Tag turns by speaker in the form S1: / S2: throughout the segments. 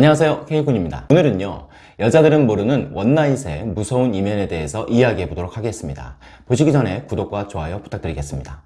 S1: 안녕하세요 K군입니다. 오늘은요 여자들은 모르는 원나잇의 무서운 이면에 대해서 이야기해 보도록 하겠습니다. 보시기 전에 구독과 좋아요 부탁드리겠습니다.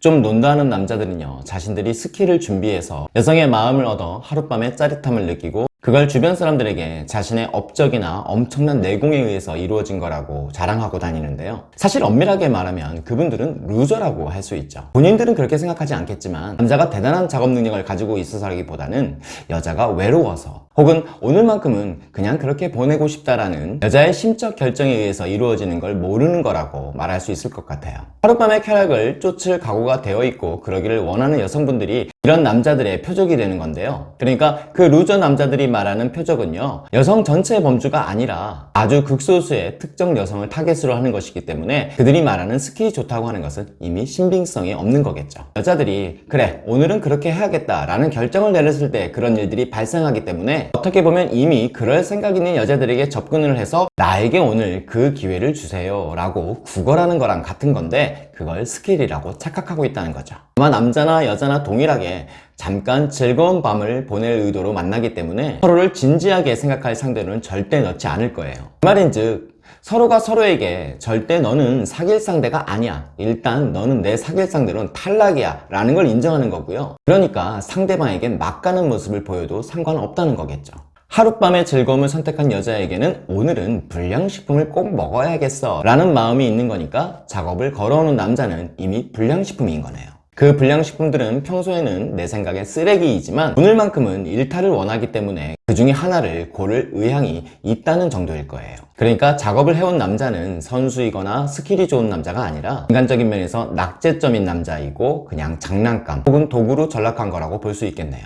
S1: 좀 논다는 남자들은요 자신들이 skill을 준비해서 여성의 마음을 얻어 하룻밤에 짜릿함을 느끼고 그걸 주변 사람들에게 자신의 업적이나 엄청난 내공에 의해서 이루어진 거라고 자랑하고 다니는데요. 사실 엄밀하게 말하면 그분들은 loser라고 할 수 있죠. 본인들은 그렇게 생각하지 않겠지만 남자가 대단한 작업 능력을 가지고 있어서라기보다는 여자가 외로워서 혹은 오늘만큼은 그냥 그렇게 보내고 싶다라는 여자의 심적 결정에 의해서 이루어지는 걸 모르는 거라고 말할 수 있을 것 같아요. 하룻밤의 쾌락을 쫓을 각오가 되어 있고 그러기를 원하는 여성분들이 이런 남자들의 표적이 되는 건데요. 그러니까 그 loser 남자들이 말하는 표적은요 여성 전체의 범주가 아니라 아주 극소수의 특정 여성을 타겟으로 하는 것이기 때문에 그들이 말하는 skill이 좋다고 하는 것은 이미 신빙성이 없는 거겠죠. 여자들이 그래 오늘은 그렇게 해야겠다 라는 결정을 내렸을 때 그런 일들이 발생하기 때문에 어떻게 보면 이미 그럴 생각 있는 여자들에게 접근을 해서 나에게 오늘 그 기회를 주세요 라고 구걸하는 거랑 같은 건데 그걸 skill이라고 착각하고 있다는 거죠. 아마 남자나 여자나 동일하게 잠깐 즐거운 밤을 보낼 의도로 만나기 때문에 서로를 진지하게 생각할 상대로는 절대 넣지 않을 거예요. 그 말인즉 서로가 서로에게 절대 너는 사귈 상대가 아니야. 일단 너는 내 사귈 상대로는 탈락이야. 라는 걸 인정하는 거고요. 그러니까 상대방에겐 막 가는 모습을 보여도 상관없다는 거겠죠. 하룻밤의 즐거움을 선택한 여자에게는 오늘은 불량식품을 꼭 먹어야겠어. 라는 마음이 있는 거니까 작업을 걸어오는 남자는 이미 불량식품인 거네요 그 불량식품들은 평소에는 내 생각에 쓰레기이지만 오늘만큼은 일탈을 원하기 때문에 그 중에 하나를 고를 의향이 있다는 정도일 거예요. 그러니까 작업을 해온 남자는 선수이거나 스킬이 좋은 남자가 아니라 인간적인 면에서 낙제점인 남자이고 그냥 장난감 혹은 도구로 전락한 거라고 볼 수 있겠네요.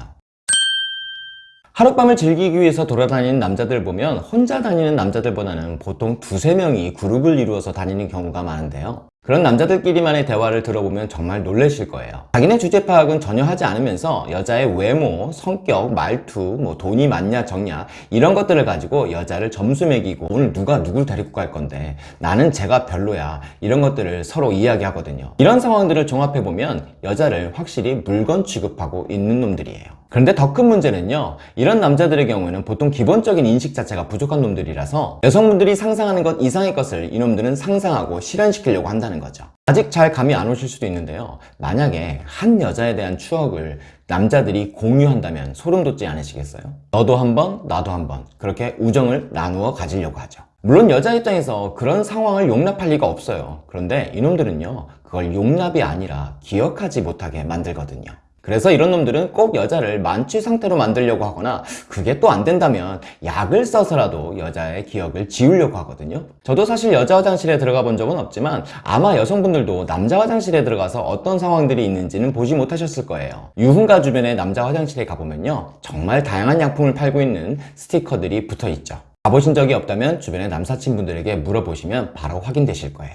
S1: 하룻밤을 즐기기 위해서 돌아다니는 남자들 보면 혼자 다니는 남자들보다는 보통 두세 명이 그룹을 이루어서 다니는 경우가 많은데요 그런 남자들끼리만의 대화를 들어보면 정말 놀라실 거예요. 자기네 주제 파악은 전혀 하지 않으면서 여자의 외모, 성격, 말투, 뭐 돈이 많냐 적냐 이런 것들을 가지고 여자를 점수 매기고 오늘 누가 누굴 데리고 갈 건데 나는 제가 별로야 이런 것들을 서로 이야기하거든요. 이런 상황들을 종합해보면 여자를 확실히 물건 취급하고 있는 놈들이에요. 그런데 더 큰 문제는요 이런 남자들의 경우에는 보통 기본적인 인식 자체가 부족한 놈들이라서 여성분들이 상상하는 것 이상의 것을 이놈들은 상상하고 실현시키려고 한다는 거죠. 아직 잘 감이 안 오실 수도 있는데요. 만약에 한 여자에 대한 추억을 남자들이 공유한다면 소름 돋지 않으시겠어요? 너도 한번 나도 한번. 그렇게 우정을 나누어 가지려고 하죠. 물론 여자 입장에서 그런 상황을 용납할 리가 없어요. 그런데 이놈들은요 그걸 용납이 아니라 기억하지 못하게 만들거든요 그래서 이런 놈들은 꼭 여자를 만취 상태로 만들려고 하거나 그게 또 안 된다면 약을 써서라도 여자의 기억을 지우려고 하거든요. 저도 사실 여자 화장실에 들어가 본 적은 없지만 아마 여성분들도 남자 화장실에 들어가서 어떤 상황들이 있는지는 보지 못하셨을 거예요. 유흥가 주변에 남자 화장실에 가보면요. 정말 다양한 약품을 팔고 있는 스티커들이 붙어 있죠. 가보신 적이 없다면 주변의 남사친분들에게 물어보시면 바로 확인되실 거예요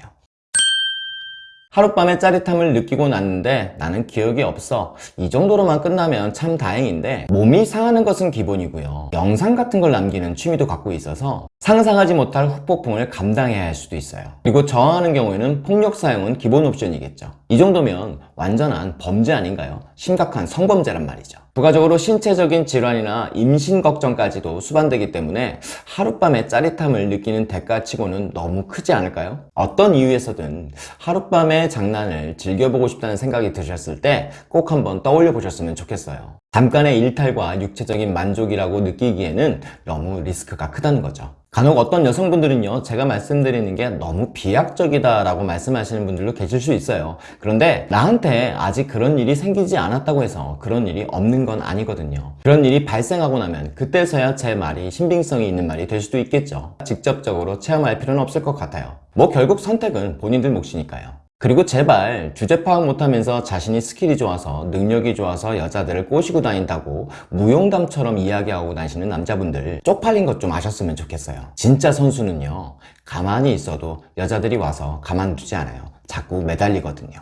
S1: 하룻밤의 짜릿함을 느끼고 났는데 나는 기억이 없어. 이 정도로만 끝나면 참 다행인데 몸이 상하는 것은 기본이고요. 영상 같은 걸 남기는 취미도 갖고 있어서 상상하지 못할 후폭풍을 감당해야 할 수도 있어요. 그리고 저항하는 경우에는 폭력 사용은 기본 옵션이겠죠 이 정도면 완전한 범죄 아닌가요? 심각한 성범죄란 말이죠 부가적으로 신체적인 질환이나 임신 걱정까지도 수반되기 때문에 하룻밤의 짜릿함을 느끼는 대가치고는 너무 크지 않을까요? 어떤 이유에서든 하룻밤의 장난을 즐겨보고 싶다는 생각이 드셨을 때 꼭 한번 떠올려 보셨으면 좋겠어요 잠깐의 일탈과 육체적인 만족이라고 느끼기에는 너무 리스크가 크다는 거죠 간혹 어떤 여성분들은요 제가 말씀드리는 게 너무 비약적이다 라고 말씀하시는 분들도 계실 수 있어요. 그런데 나한테 아직 그런 일이 생기지 않았다고 해서 그런 일이 없는 건 아니거든요. 그런 일이 발생하고 나면 그때서야 제 말이 신빙성이 있는 말이 될 수도 있겠죠. 직접적으로 체험할 필요는 없을 것 같아요. 뭐 결국 선택은 본인들 몫이니까요 그리고 제발 주제 파악 못하면서 자신이 스킬이 좋아서 능력이 좋아서 여자들을 꼬시고 다닌다고 무용담처럼 이야기하고 다니시는 남자분들 쪽팔린 것 좀 아셨으면 좋겠어요. 진짜 선수는요 가만히 있어도 여자들이 와서 가만두지 않아요. 자꾸 매달리거든요.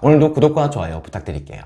S1: 오늘도 구독과 좋아요 부탁드릴게요